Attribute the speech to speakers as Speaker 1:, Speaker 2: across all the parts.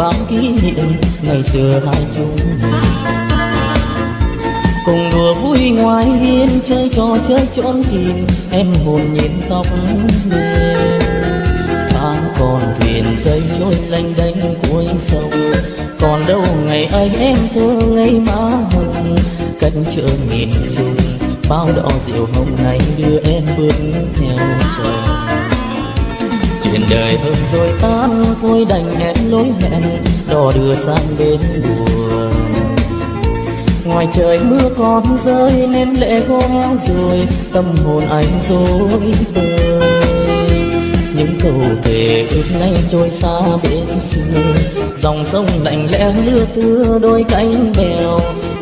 Speaker 1: bao kỷ niệm ngày xưa hai chúng mình cùng đùa vui ngoài hiên, chơi trò chơi trốn tìm, em hồn nhìn tóc mềm ta còn thuyền dây trôi lênh đênh cuối sông. Còn đâu ngày ấy em thơ ngây má hồng, cách chợ nghìn trùng bao đỏ rượu hồng này đưa em bước theo trời chuyện đời hơn rồi ta thôi đành hẹn lối hẹn, đò đưa sang bên buồn. Ngoài trời mưa còn rơi nên lệ khô heo rồi, tâm hồn anh rối bời những câu thề ước nay trôi xa bên xưa, dòng sông lạnh lẽ lưa thưa đôi cánh bèo.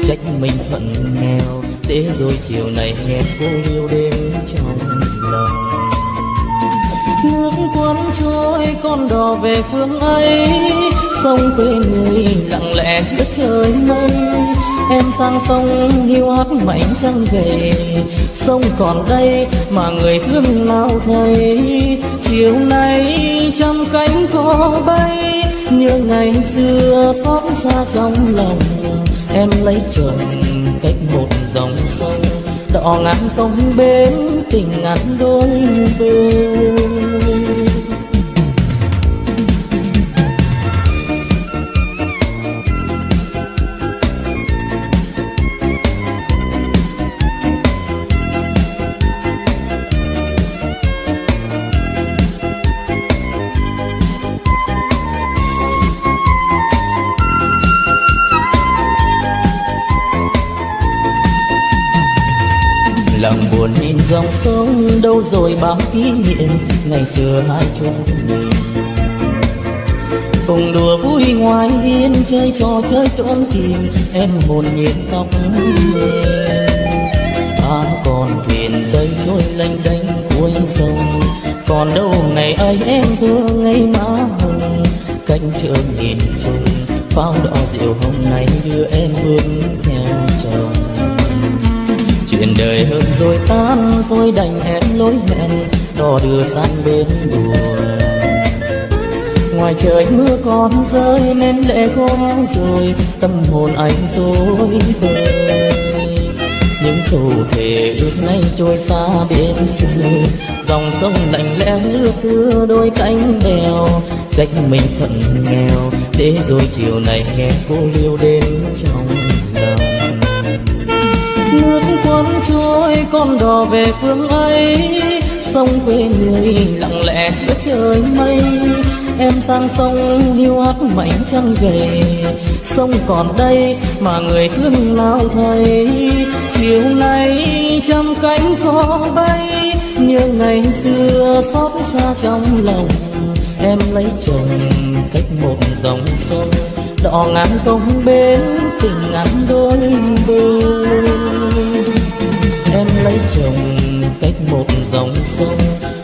Speaker 1: Trách mình phận nghèo để rồi chiều này nghe cô yêu đêm trong lòng nước cuốn trôi, con đò về phương ấy sông quê người lặng lẽ giữa trời mây. Em sang sông hiu hắt mảnh trăng về. Sông còn đây mà người thương nào thấy. Chiều nay trăm cánh có bay như ngày xưa xót xa trong lòng. Em lấy chồng cách một dòng sông đỏ ngàn công bên tình ngàn đôi bên lâu rồi bao kỷ niệm, ngày xưa hai chúng mình. Cùng đùa vui ngoài hiên, chơi trò chơi trốn tìm, em hồn nhiên tóc mềm ta còn thuyền dây trôi lênh đênh cuối sông, còn đâu ngày ấy em thương ngày má hồng. Cánh trường nhìn chung pháo đỏ rượu hồng nay đưa em bước theo chồng chuyện đời hơn rồi tan, tôi đành hẹn lối hẹn, đò đưa sang bên buồn. Ngoài trời mưa còn rơi nên lệ khô héo rồi, tâm hồn anh dối bời. Những câu thề ước nay trôi xa bên xưa, dòng sông lạnh lẽ lưa thưa đôi cánh bèo. Trách mình phận nghèo, để rồi chiều này nghe cô liêu đến trò. Con cuốn trôi, con đò về phương ấy sông quê người lặng lẽ giữa trời mây. Em sang sông điêu hát mảnh trăng về. Sông còn đây mà người thương nào thấy chiều nay trăm cánh có bay như ngày xưa xót xa trong lòng. Em lấy chồng cách một dòng sông đỏ ngàn công bên tình ngàn đôi bờ em lấy chồng cách một dòng sông,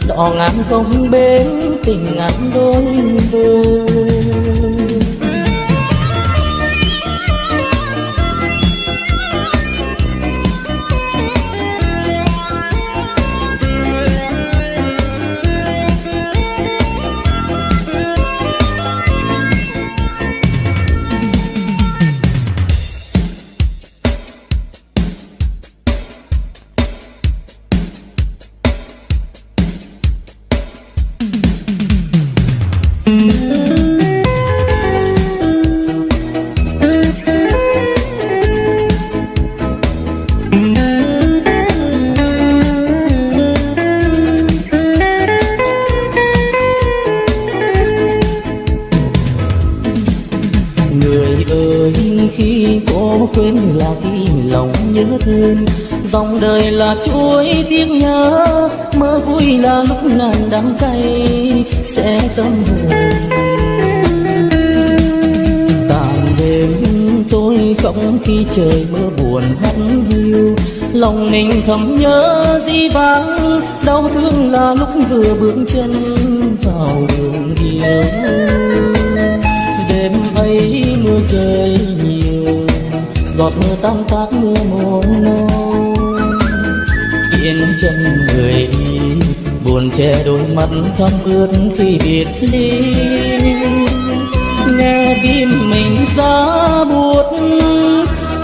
Speaker 1: đỏ ngàn công bến tình ngàn đôi vương. Ngàn đắng cay sẽ tâm hồn. Tàn đêm tôi không khi trời mưa buồn hắt hiu. Lòng mình thầm nhớ di vắng đau thương là lúc vừa bước chân vào đường yêu đêm ấy mưa rơi nhiều, giọt mưa tan tác mưa mồm nâu yên chân người yêu buồn che đôi mắt thâm ướt khi biệt ly. Nghe tim mình giá buốt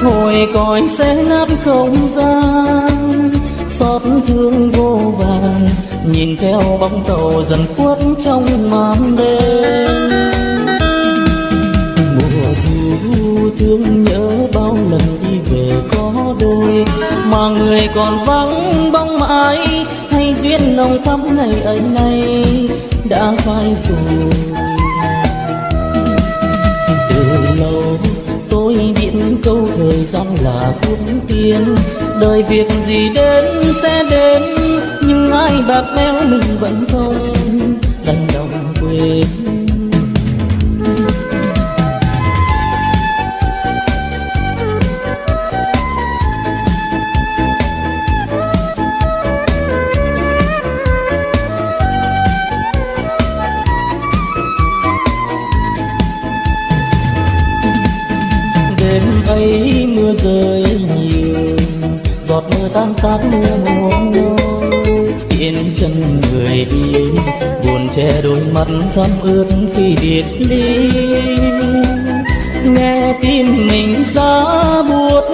Speaker 1: hồi còi sẽ nát không gian. Xót thương vô vàn, nhìn theo bóng tàu dần khuất trong màn đêm. Mùa thu thương nhớ bao lần đi về có đôi, mà người còn vắng bóng ai? Hay duyên nồng thắm ngày ấy nay đã phai rồi. Từ lâu tôi biết câu thời gian là thuốc tiên. Đời việc gì đến sẽ đến, nhưng ai bạc béo mình vẫn không. Đành lòng quên tan tác muôn yên chân người đi buồn che đôi mắt thắm ướt khi biệt ly. Nghe tin mình giá buốt,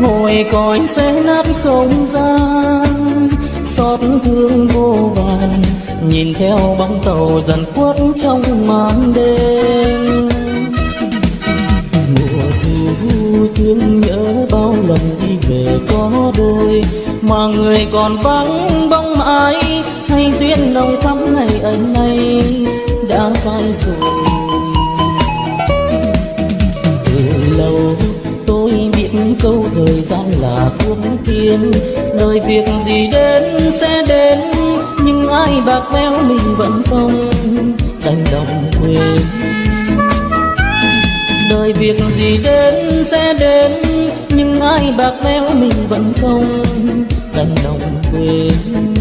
Speaker 1: ngồi còi sẽ nát không gian. Xót thương vô vàn, nhìn theo bóng tàu dần khuất trong màn đêm. Mùa thu thương nhớ bao lần về có đôi mà người còn vắng bóng ai hay duyên nồng thắm ngày ấy nay đã phai rồi. Từ lâu tôi biết câu thời gian là thuốc tiên, đời việc gì đến sẽ đến, nhưng ai bạc bẽo mình vẫn không đành lòng quên. Đời việc gì đến sẽ đến ai bạc bẽo mình vẫn không đành lòng quên.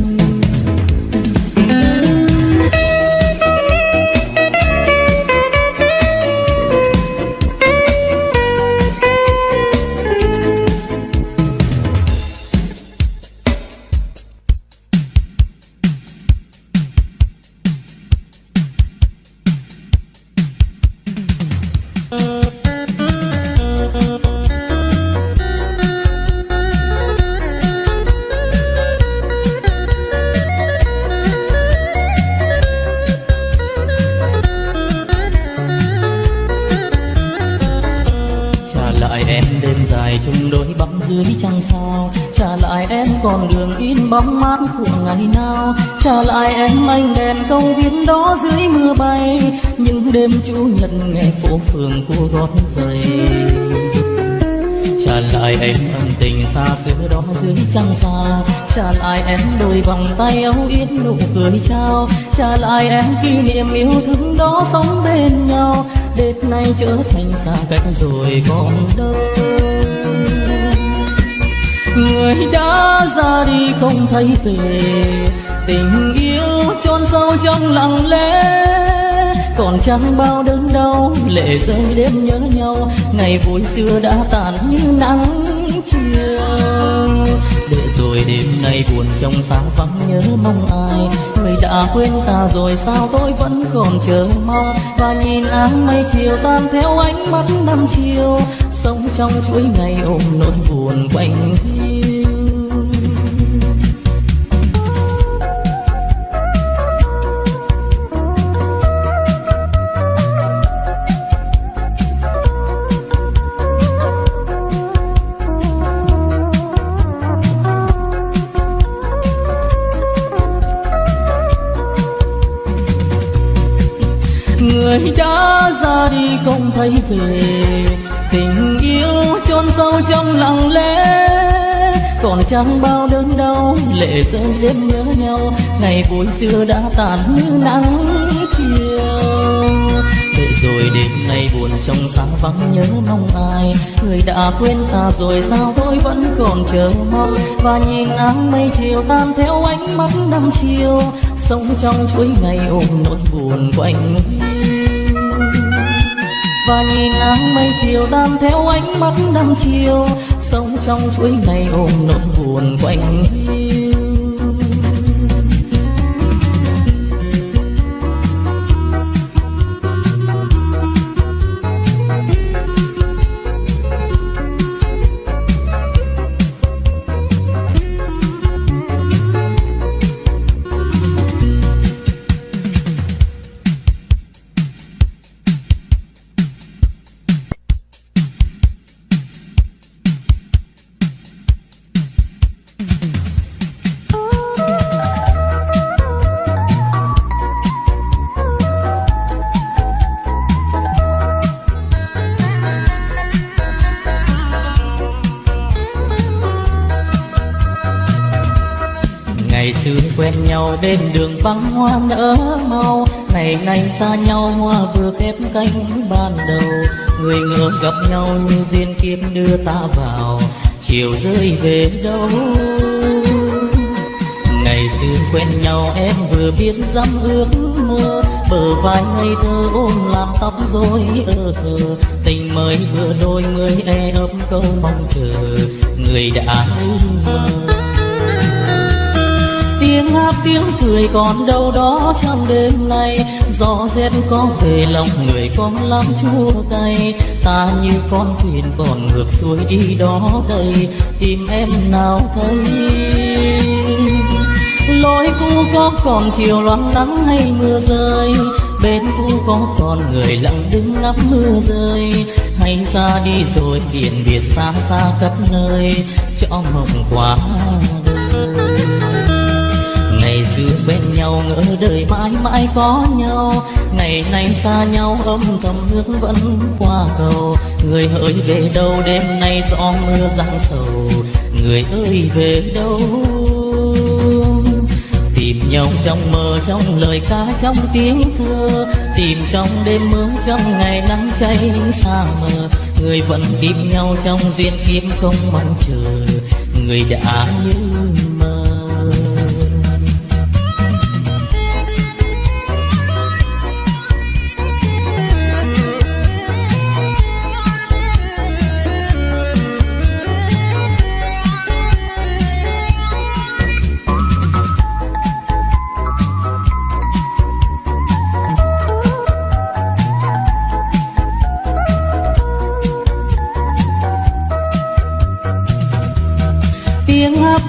Speaker 1: Em ân tình xa xưa đó dưới trăng xa. Trả lại em đôi vòng tay âu yếm nụ cười trao. Trả lại em kỷ niệm yêu thương đó sống bên nhau. Đêm nay trở thành xa cách rồi còn đâu. Người đã ra đi không thấy về. Tình yêu chôn sâu trong lặng lẽ. Còn chẳng bao đớn đau, lệ rơi đêm nhớ nhau. Ngày vui xưa đã tàn như nắng chiều để rồi đêm nay buồn trong sáng vắng nhớ mong ai. Người đã quên ta rồi sao tôi vẫn còn chờ mong? Và nhìn áng mây chiều tan theo ánh mắt năm chiều. Sống trong chuỗi ngày ôm nỗi buồn quanh hiu người đã ra đi không thấy về. Tình yêu chôn sâu trong lặng lẽ, còn chẳng bao đớn đau, lệ rơi đêm nhớ nhau. Ngày vui xưa đã tàn như nắng chiều. Để rồi đêm nay buồn trong sáng vắng nhớ mong ai. Người đã quên ta rồi sao tôi vẫn còn chờ mong. Và nhìn áng mây chiều tan theo ánh mắt năm chiều. Sống trong chuỗi ngày ôm nỗi buồn quanh và nhìn áng mây chiều tan theo ánh mắt năm chiều, sống trong chuỗi ngày ôm nỗi buồn quanh hiu. Nhau đêm đường vắng hoa nở mau. Ngày nay xa nhau, hoa vừa khép cánh ban đầu. Người ngỡ gặp nhau như duyên kiếp đưa ta vào. Chiều rơi về đâu? Ngày xưa quen nhau, em vừa biết dám ước mơ. Bờ vai ngây thơ ôm làm tóc rối ơ thơ. Tình mới vừa đôi, người e ấp câu mong chờ. Người đã mơ tiếng hát tiếng cười còn đâu đó trong đêm nay. Gió rét có về lòng người con lắm chua cay ta như con thuyền còn ngược xuôi đi đó đây. Tìm em nào thấy? Lối cũ có còn chiều loáng nắng hay mưa rơi? Bên cũ có còn người lặng đứng ngắm mưa rơi. Hay ra đi rồi biển biệt xa xa khắp nơi. Cho mộng quá xưa bên nhau, ngỡ đời mãi mãi có nhau. Ngày nay xa nhau, âm thầm nước vẫn qua cầu. Người ơi về đâu, đêm nay gió mưa giăng sầu. Người ơi, về đâu? Tìm nhau trong mơ, trong lời ca, trong tiếng thơ. Tìm trong đêm mưa, trong ngày nắng cháy xa mờ. Người vẫn tìm nhau trong duyên kiếm không mong chờ. Người đã như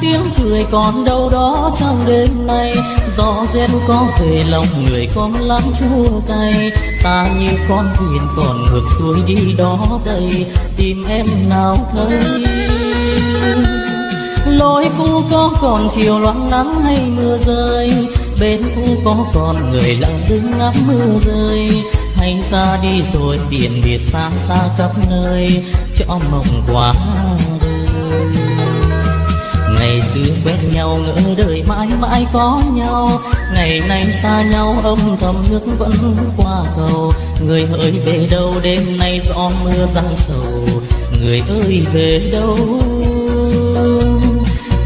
Speaker 1: tiếng cười còn đâu đó trong đêm nay. Gió rét có về lòng người con lắm chua cay. Ta như con thuyền còn ngược xuôi đi đó đây. Tìm em nào thấy? Lối cũ có còn chiều loáng nắng hay mưa rơi? Bên cũ có còn người lặng đứng ngắm mưa rơi. Hay ra đi rồi biển biệt xa xa khắp nơi. Cho mộng quá đời ngày xưa quen nhau ngỡ đời mãi mãi có nhau. Ngày nay xa nhau, âm thầm nước vẫn qua cầu. Người ơi về đâu, đêm nay gió mưa răng sầu. Người ơi, về đâu?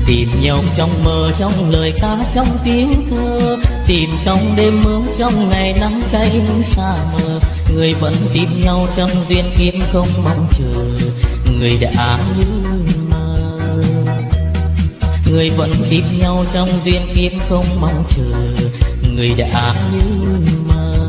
Speaker 1: Tìm nhau trong mơ, trong lời ca, trong tiếng thơ. Tìm trong đêm mưa trong ngày nắng cháy xa mờ. Người vẫn tìm nhau trong duyên kiếp không mong chờ. Người đã như người vẫn tìm nhau trong duyên kiếp không mong chờ người đã như mơ.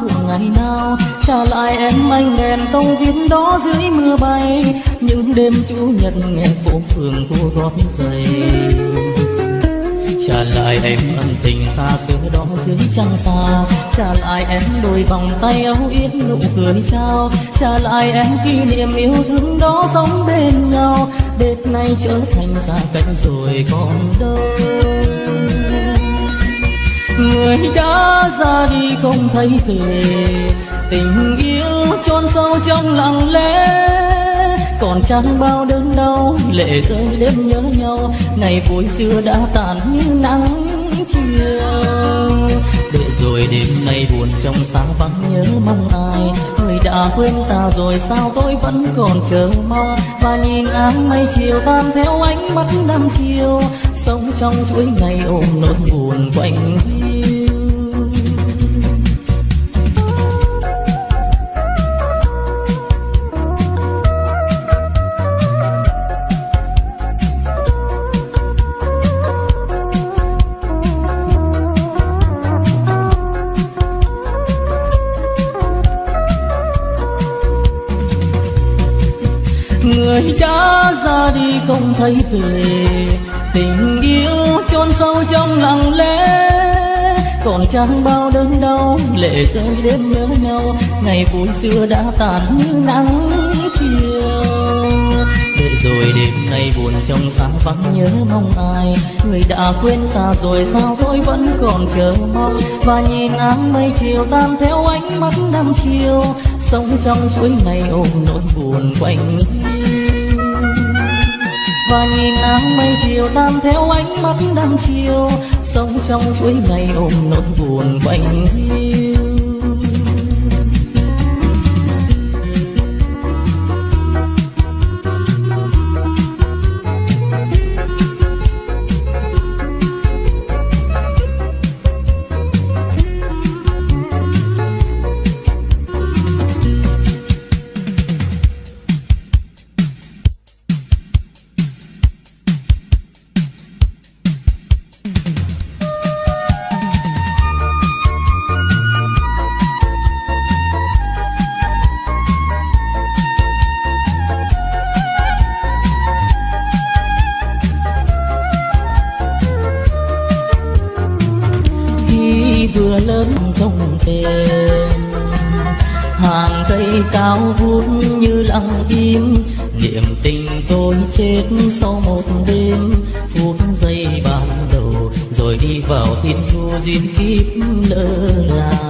Speaker 1: Cuộc ngày nào? Trả lại em anh đèn công viên đó dưới mưa bay. Những đêm chủ nhật nghe phố phường cô gói giày. Trả lại em ân tình xa xưa đó dưới trăng xa. Trả lại em đôi vòng tay âu yếm nụ cười trao. Trả lại em kỷ niệm yêu thương đó sống bên nhau. Đêm nay trở thành xa cách rồi còn đâu người đã ra đi không thấy về. Tình yêu chôn sâu trong lặng lẽ. Còn chẳng bao đớn đau, lệ rơi đêm nhớ nhau. Ngày vui xưa đã tàn như nắng chiều. Để rồi đêm nay buồn trong sáng vắng nhớ mong ai. Người đã quên ta rồi sao tôi vẫn còn chờ mong. Và nhìn áng mây chiều tan theo ánh mắt năm chiều sống trong chuỗi ngày ôm nỗi buồn quanh người đã ra đi không thấy về tình yêu chôn sâu trong lặng lẽ. Còn chẳng bao đớn đau, lệ rơi đêm nhớ nhau. Ngày vui xưa đã tàn như nắng chiều. Để rồi đêm nay buồn trong sáng vắng nhớ mong ai. Người đã quên ta rồi sao tôi vẫn còn chờ mong. Và nhìn áng mây chiều tan theo ánh mắt năm chiều. Sống trong chuỗi ngày ôm nỗi buồn quanh và nhìn áng mây chiều tan theo ánh mắt năm chiều, sống trong chuỗi ngày ôm nỗi buồn quanh hiu. Tên hàng cây cao vút như lặng im, niềm tình tôi chết sau một đêm. Phút giây ban đầu, rồi đi vào thiên thu duyên kiếp lỡ làng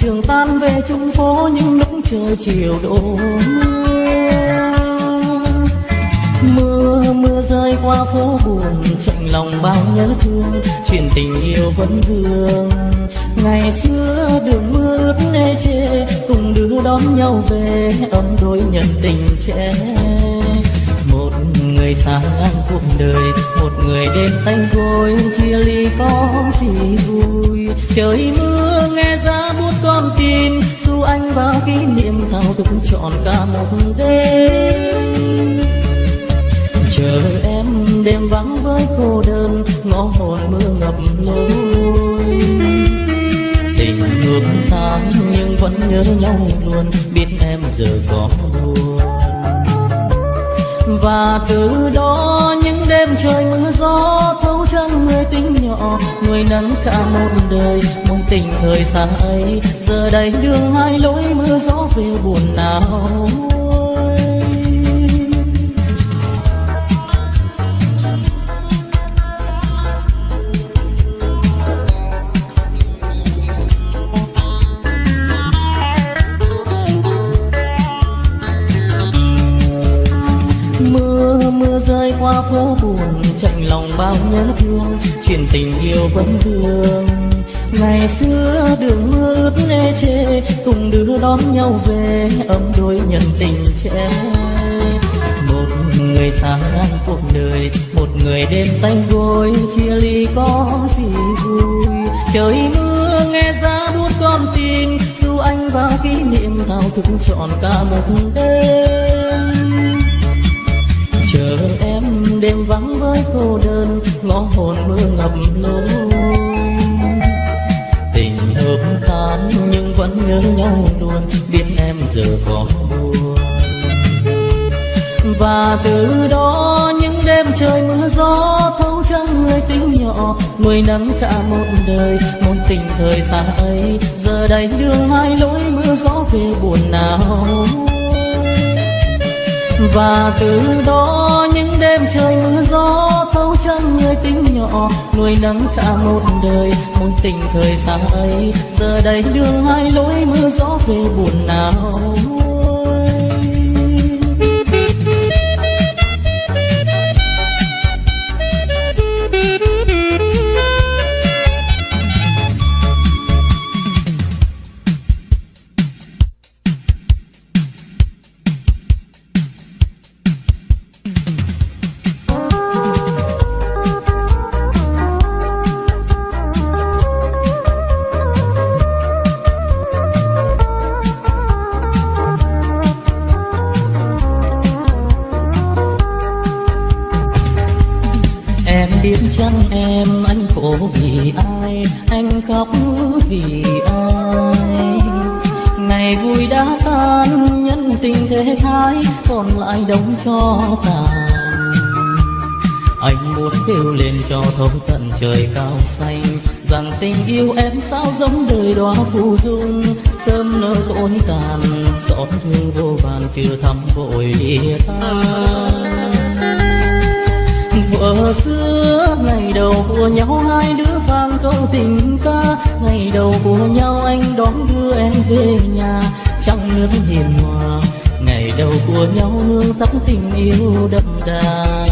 Speaker 1: trường tan về chung phố những lúc trời chiều đổ mưa. Mưa mưa rơi qua phố buồn, chạnh lòng bao nhớ thương, chuyện tình yêu vẫn vương. Ngày xưa đường mưa ướt nê chê, cùng đưa đón nhau về, ấm đôi nhận tình trẻ. Một người xa ngang cuộc đời, một người đêm tanh côi chia ly có gì vui. Trời mưa anh bao kỷ niệm thao thức trọn cả một đêm. Chờ em đêm vắng với cô đơn, ngõ hồn mưa ngập lối. Tình ngược tháng nhưng vẫn nhớ nhau luôn, biết em giờ có buồn. Và từ đó đêm trời mưa gió, thấu chân người tính nhỏ, người nắng cả một đời. Mong tình thời xa ấy, giờ đây đường hai lối mưa gió về buồn nào. Buồn chạnh lòng bao nhớ thương, chuyện tình yêu vẫn thương ngày xưa đường mưa ướt nê chê, cùng đưa đón nhau về, ấm đôi nhân tình trẻ. Một người xa ngang cuộc đời, một người đêm tay gối chia ly có gì vui. Trời mưa nghe giá buốt con tim, dù anh vào kỷ niệm thao thức trọn cả một đêm. Chờ em đêm vắng với cô đơn, ngõ hồn mưa ngập lối. Tình hợp tan nhưng vẫn nhớ nhau luôn, biết em giờ có buồn. Và từ đó những đêm trời mưa gió thấu trong người tính nhỏ, nuôi nắng cả một đời, một tình thời xa ấy. Giờ đây đường hai lối mưa gió về buồn nào và từ đó những đêm trời mưa gió thấu trăng người tính nhỏ, nuôi nắng cả một đời. Một tình thời xa ấy, giờ đây đường hai lối mưa gió về buồn nào. Yêu em sao giống đời đóa phù dung? Sớm nở tối tàn xót thương vô vàn chưa thắm vội ta tan. Thuở xưa, ngày đầu của nhau hai đứa vang câu tình ca. Ngày đầu của nhau anh đón đưa em về nhà. Trong nước hiền hòa, ngày đầu của nhau hương tắm tình yêu đậm đà.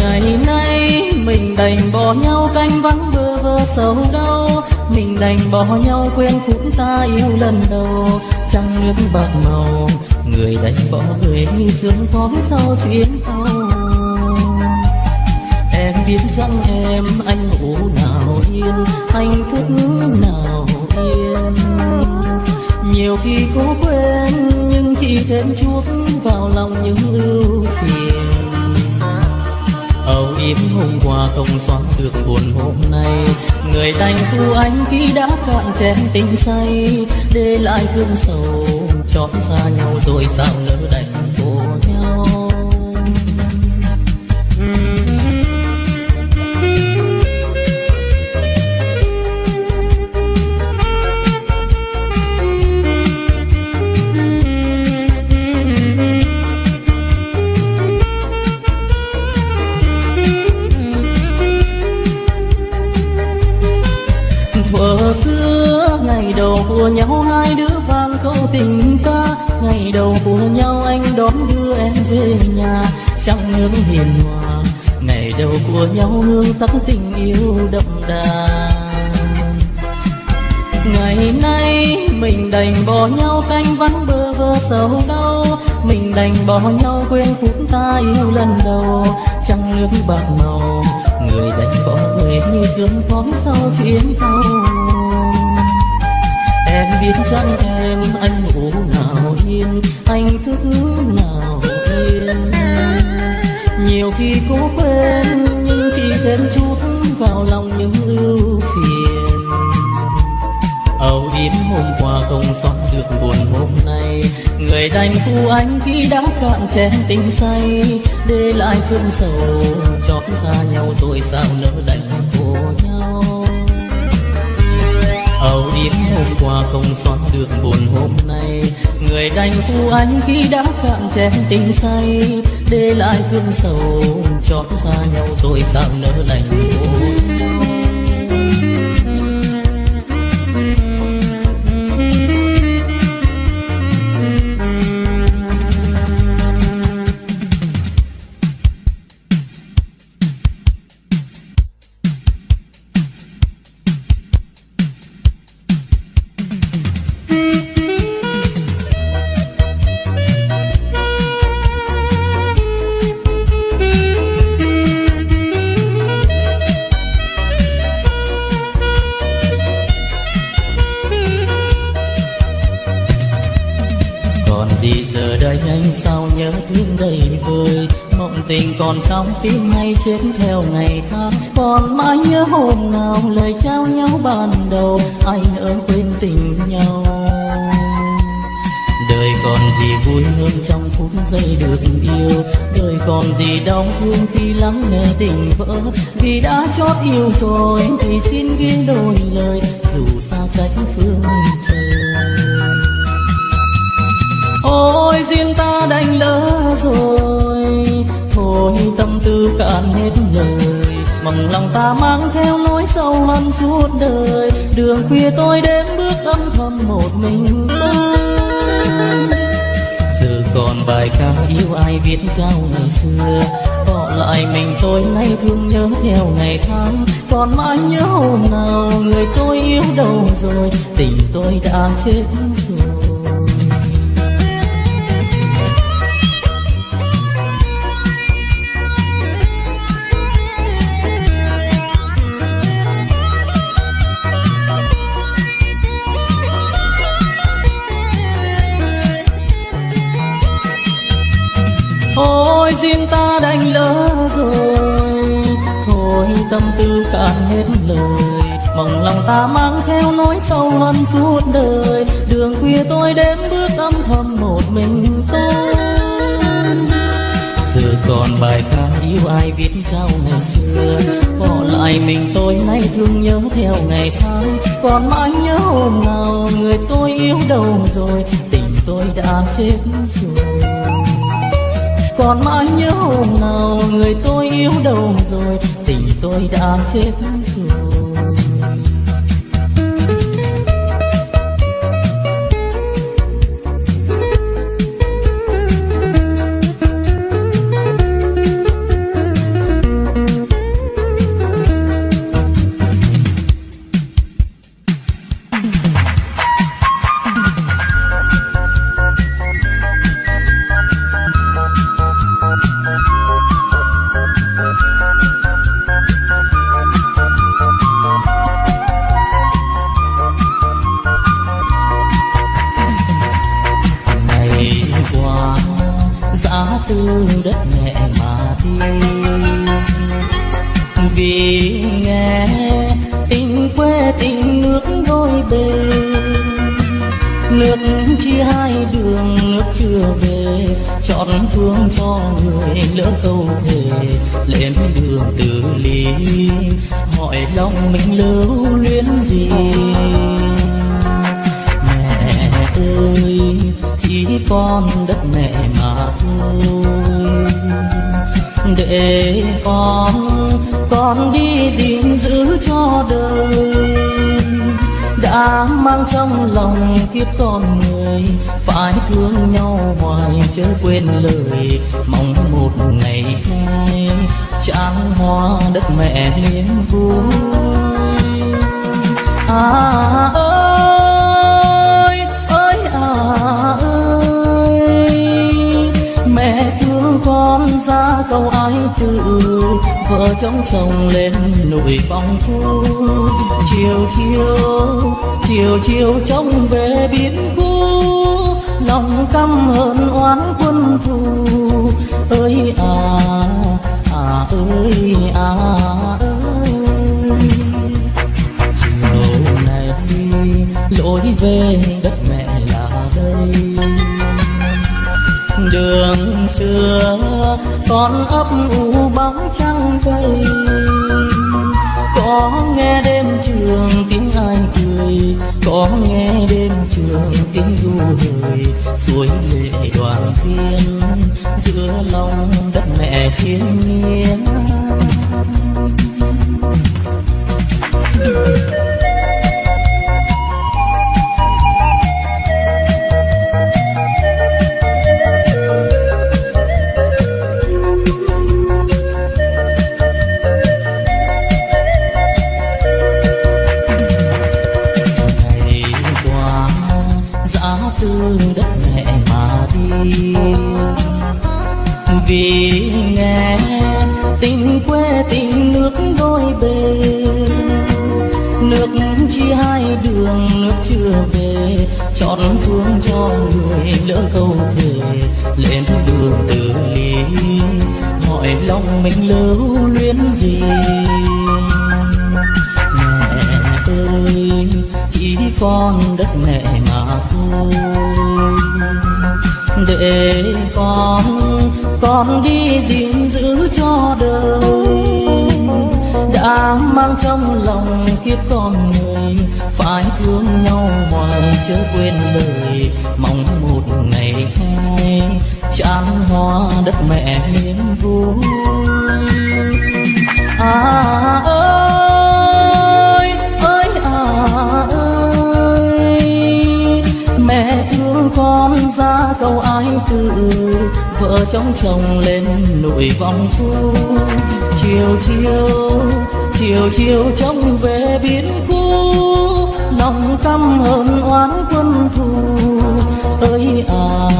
Speaker 1: Ngày nay mình đành bỏ nhau canh vắng bơ vơ sầu đau. Mình đành bỏ nhau quên phút ta yêu lần đầu. Trăng nước bạc màu, người đành bỏ người sương khói sau chuyến tàu. Em biết rằng em anh ngủ nào yên, anh thức nào yên. Nhiều khi cố quên, nhưng chỉ thêm chuốc vào lòng những ưu phiền âu hôm qua không xóa được buồn hôm nay. Người đành phu anh khi đã cạn chén tình say, để lại thương sầu chót xa nhau rồi sao nỡ đành. Trong nước hiền hòa, ngày đầu của nhau hương tóc tình yêu đậm đà. Ngày nay mình đành bỏ nhau canh vắng bơ vơ sầu đau, mình đành bỏ nhau quên phút ta yêu lần đầu. Trăng nước bạc màu, người đành bỏ người như sương khói sau chuyến tàu. Em biết rằng em anh ngủ nào yên, anh thức nào nhiều khi cố quên, nhưng chỉ thêm chút vào lòng những ưu phiền. Âu yếm hôm qua không xóa được buồn hôm nay. Người đành phu anh khi đã cạn chén tình say. Để lại thương sầu, chót xa nhau rồi sao nỡ đành khổ nhau. Âu yếm hôm qua không xóa được buồn hôm nay người đành phu anh khi đã cạn chén tình say, để lại thương sầu chót xa nhau rồi sao nỡ lành khổ tình còn trong tim hay chết theo ngày tháng. Còn mãi nhớ hôm nào lời trao nhau ban đầu anh ở quên tình nhau. Đời còn gì vui hơn trong phút giây được yêu. Đời còn gì đau thương khi lắng nghe tình vỡ. Vì đã chót yêu rồi, thì xin ghi đôi lời, dù xa cách phương trời. Ôi, duyên ta đành lỡ rồi thôi tâm tư cạn hết lời. Mong lòng ta mang theo nỗi sâu hằn suốt đời. Đường khuya tôi đêm bước âm thầm một mình giờ còn bài ca yêu ai viết trao ngày xưa. Bỏ lại mình tôi nay thương nhớ theo ngày tháng. Còn mãi nhớ hôm nào người tôi yêu đâu rồi. Tình tôi đã chết Thôi ôi duyên ta đành lỡ rồi. Thôi tâm tư cạn hết lời. Mong lòng ta mang theo nỗi sâu hơn suốt đời. Đường khuya tôi đêm bước âm thầm một mình tôi giờ còn bài ca yêu ai viết cao ngày xưa. Bỏ lại mình tôi nay thương nhớ theo ngày tháng. Còn mãi nhớ hôm nào người tôi yêu đâu rồi. Tình tôi đã chết rồi còn mãi nhớ hôm nào người tôi yêu đâu rồi tình tôi đã chết chia hai đường, nước chưa về. Chọn phương cho người, lỡ câu thề, lên đường từ ly. Hỏi lòng mình lưu luyến gì? Mẹ ơi, chỉ con đất mẹ mà thôi. Để con con đi gìn giữ cho đời. Á mang trong lòng kiếp con người, phải thương nhau hoài chớ quên lời mong một ngày mai tráng hoa đất mẹ niềm vui. À, à ơi ơi à ơi. Mẹ thương con ra câu ai tự vợ chồng chồng lên nỗi phong phú. Chiều chiều chiều chiều trông về biến cũ lòng căm hờn oán quân thù. Ơi à à ơi à ơi. Chiều này lối về đất mẹ là đây. Đường xưa con ấp u bóng trăng cây. Suối lệ đoàn viên giữa lòng đất mẹ thiên nhiên. Chớ quên lời mong một ngày hai chán hoa đất mẹ niềm vui. À, à ơi ơi à ơi. Mẹ thương con ra câu ái từ, vợ chồng chồng lên nội vòng phu. Chiều chiều chiều chiều trông về biến cũ căm hờn oán quân thù. Ơi à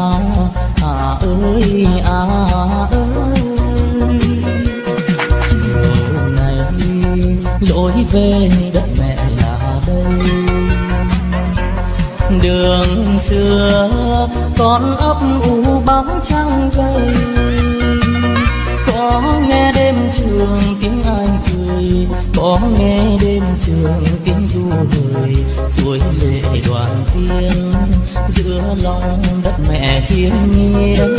Speaker 1: à ơi à ơi. Chiều này lối về đất mẹ là đây. Đường xưa con ấp u bóng trăng cây có nghe đêm trường tiếng ai cười, có nghe đêm trường tiếng người suối lệ đoàn viên giữa lòng đất mẹ thiên nhiên.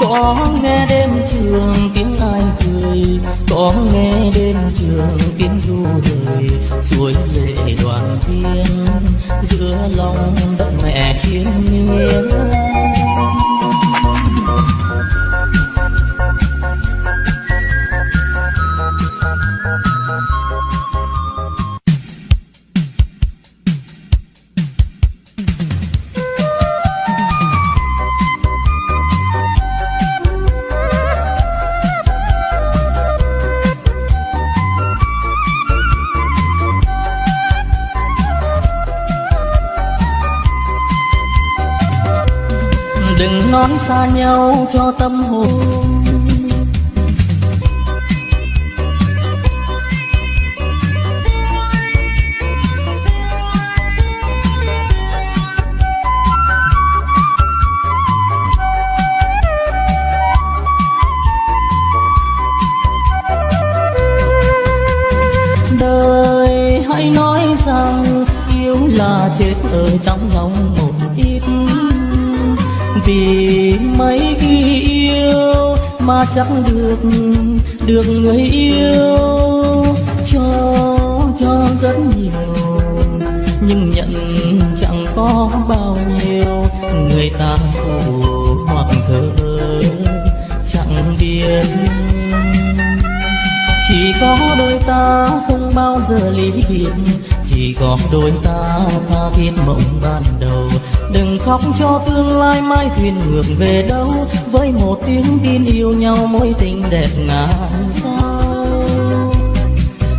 Speaker 1: Có nghe đêm trường tiếng ai cười, có nghe đêm trường tiếng du đời suối lệ đoàn viên giữa lòng đất mẹ thiên nhiên. Xa nhau cho tâm hồn. Chắc được được người yêu cho cho rất nhiều. Nhưng nhận chẳng có bao nhiêu, người ta phù hoặc thơ chẳng biết. Chỉ có đôi ta không bao giờ ly biệt, chỉ có đôi ta tha thiết mộng ban đầu đừng khóc cho tương lai mai thuyền ngược về đâu. Với một tiếng tin yêu nhau mối tình đẹp ngàn sao.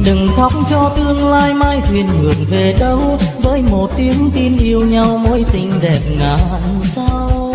Speaker 1: Đừng khóc cho tương lai mai thuyền ngược về đâu. Với một tiếng tin yêu nhau mối tình đẹp ngàn sao.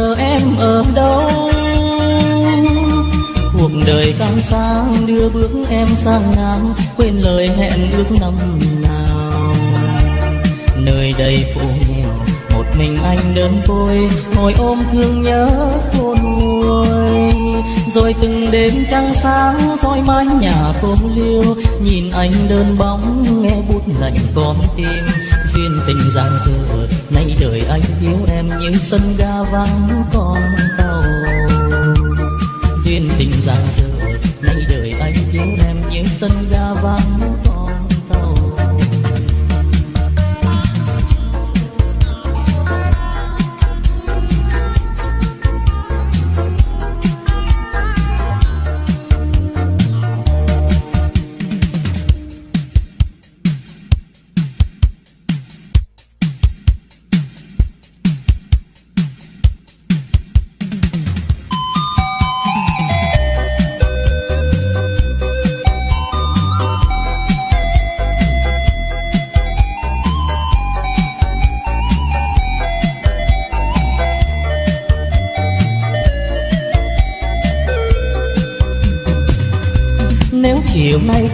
Speaker 1: Giờ em ở đâu? Cuộc đời cam sang đưa bước em sang nam quên lời hẹn ước năm nào. Nơi đây phố nghèo, một mình anh đơn côi. Ngồi ôm thương nhớ khôn nguôi. Rồi từng đêm trăng sáng soi mái nhà không liêu. Nhìn anh đơn bóng, nghe bút lạnh con tim. Duyên tình giang dở nay đời anh thiếu em như sân ga vắng con tàu. Duyên tình giang dở, nay đời anh thiếu em như sân ga vắng con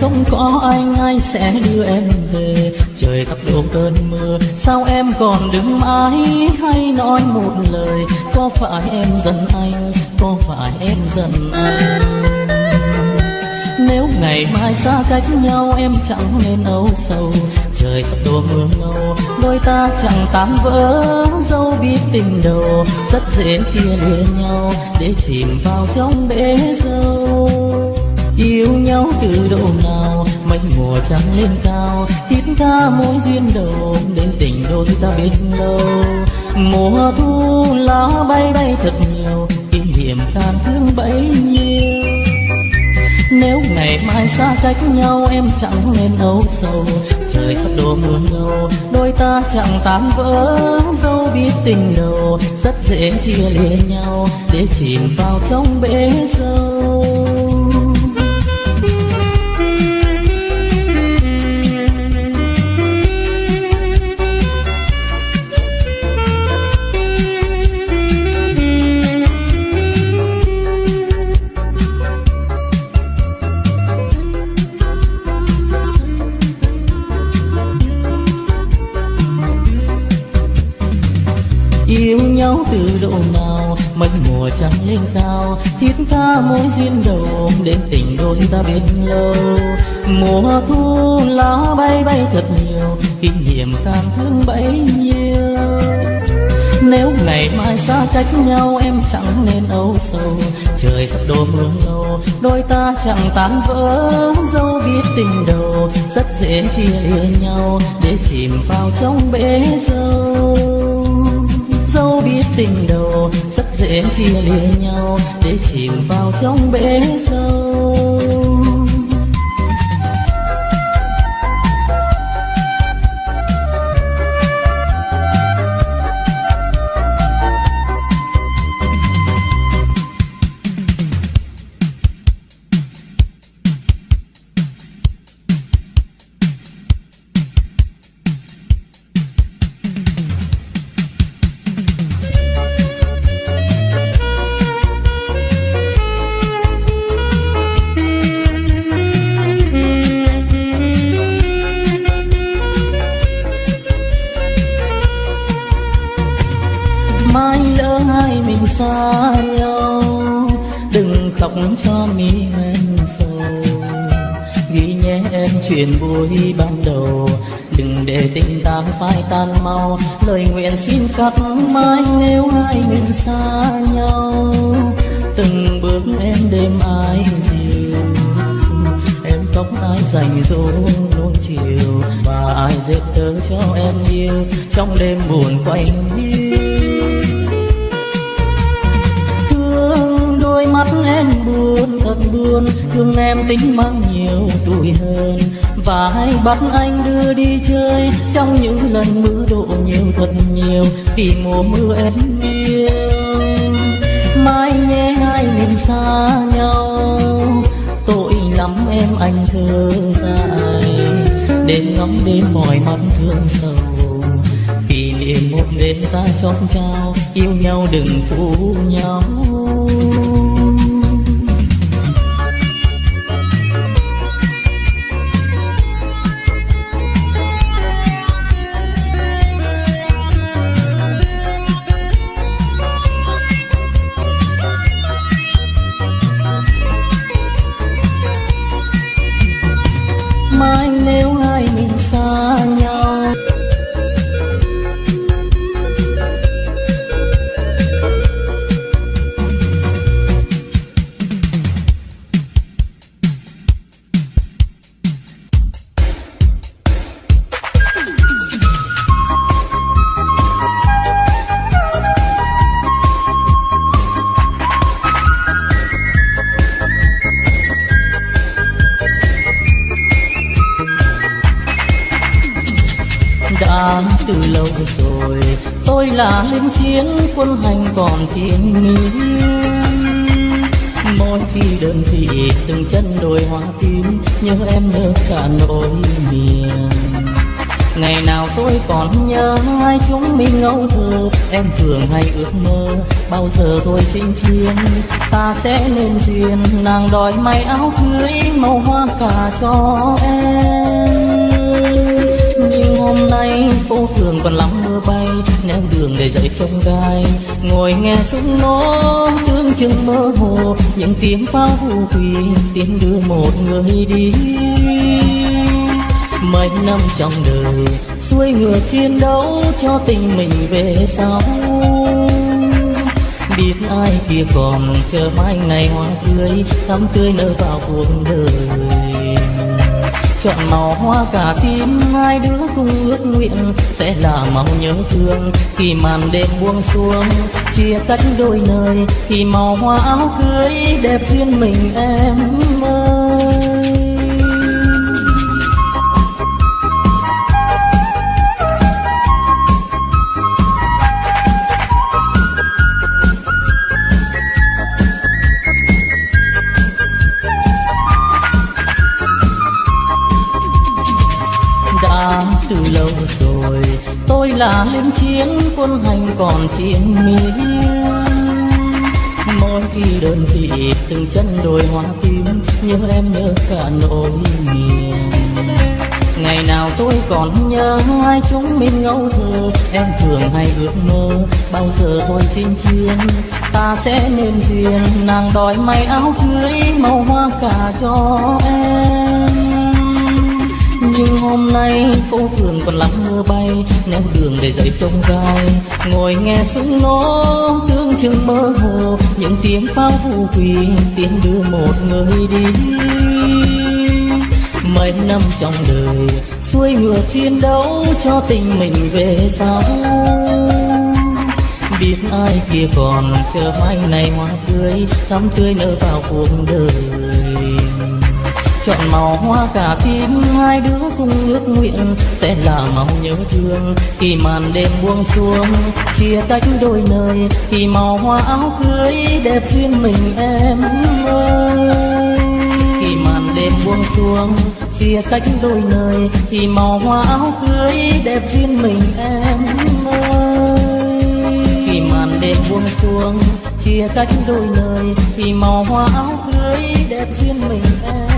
Speaker 1: không có anh ai sẽ đưa em về. Trời sắp đổ cơn mưa, sao em còn đứng mãi? Hay nói một lời, có phải em giận anh? Có phải em giận anh? Nếu ngày mai xa cách nhau, em chẳng nên âu sầu. Trời sắp đổ mưa ngâu, đôi ta chẳng tám vỡ. Dâu biết tình đầu, rất dễ chia lìa nhau. Để chìm vào trong bể dâu yêu nhau từ độ nào mấy mùa trăng lên cao, thiết tha mối duyên đầu, đến tình đôi ta biết lâu. Mùa thu lá bay bay thật nhiều, kỷ niệm tan thương bấy nhiêu. Nếu ngày mai xa cách nhau, em chẳng nên âu sầu. Trời sắp đổ mưa ngâu đôi ta chẳng tan vỡ. Dâu biết tình đầu, rất dễ chia lìa nhau, để chìm vào trong bể dâu duyên đầu đến tình đôi ta biết lâu. Mùa thu lá bay bay thật nhiều, kỷ niệm cảm thương bấy nhiêu. Nếu ngày mai xa cách nhau, em chẳng nên âu sầu. Trời sắp đổ mưa ngâu đôi ta chẳng tan vỡ. Dâu biết tình đầu, rất dễ chia lìa nhau để chìm vào trong bể dâu. Dâu biết tình đầu rất dễ chia lìa nhau để chìm vào trong bể sâu. Dày dành dỗ luôn chiều, mà ai dệt tớ cho em yêu, trong đêm buồn quanh hiu thương đôi mắt em buồn thật buồn, thương em tính mang nhiều tuổi hơn. Và hay bắt anh đưa đi chơi, trong những lần mưa đổ nhiều thật nhiều, vì mùa mưa em yêu. Mai nhé hai mình xa nhau anh thơ dài. Đêm ngắm đêm mỏi mắt thương sầu. Kỷ niệm một đêm ta chót trao yêu nhau đừng phụ nhau. Từ lâu rồi, tôi là lính chiến quân hành còn chiến miên mỗi khi đơn vị dừng chân đồi hoa tím, nhớ em nhớ cả nỗi niềm. Ngày nào tôi còn nhớ hai chúng mình ngẫu thơ, em thường hay ước mơ bao giờ tôi chinh chiến. Ta sẽ nên duyên, nàng đòi may áo cưới, màu hoa cả cho em như hôm nay phố phường còn lắm mưa bay neo đường để dậy trong gai. Ngồi nghe súng nổ tương chừng mơ hồ, những tiếng pháo hù quỳ tiếng đưa một người đi. Mấy năm trong đời, xuôi ngựa chiến đấu cho tình mình về sau. Biết ai kia còn chờ mai ngày hoa tươi, thắm tươi nở vào cuộc đời chọn màu hoa cả tim, hai đứa cùng ước nguyện sẽ là màu nhớ thương. Khi màn đêm buông xuống, chia cách đôi nơi khi màu hoa áo cưới đẹp duyên mình em ơi. Chiến hành còn chiến miên mỗi khi đơn vị từng chân đồi hoa tím nhớ em nhớ cả nỗi niềm. Ngày nào tôi còn nhớ hai chúng mình ngẫu thơ, em thường hay ước mơ bao giờ thôi chinh chiến. Ta sẽ nên duyên, nàng đòi may áo cưới, màu hoa cả cho em nhưng hôm nay phố phường còn lắm mưa bay neo đường để dậy trông gai. Ngồi nghe súng nổ tương chừng mơ hồ, những tiếng pháo phù quỳ, tiếng đưa một người đi. Mấy năm trong đời, xuôi ngựa chiến đấu cho tình mình về sau. Biết ai kia còn chờ mai này hoa tươi, thắm tươi nở vào cuộc đời chọn màu hoa cả tim hai đứa cùng ước nguyện sẽ là màu nhớ thương. Khi màn đêm buông xuống, chia tách đôi nơi khi màu hoa áo cưới đẹp duyên mình em ơi. Khi màn đêm buông xuống, chia tách đôi nơi, thì màu hoa áo cưới đẹp duyên mình em ơi. Khi màn đêm buông xuống, chia tách đôi nơi, thì màu hoa áo cưới đẹp duyên mình em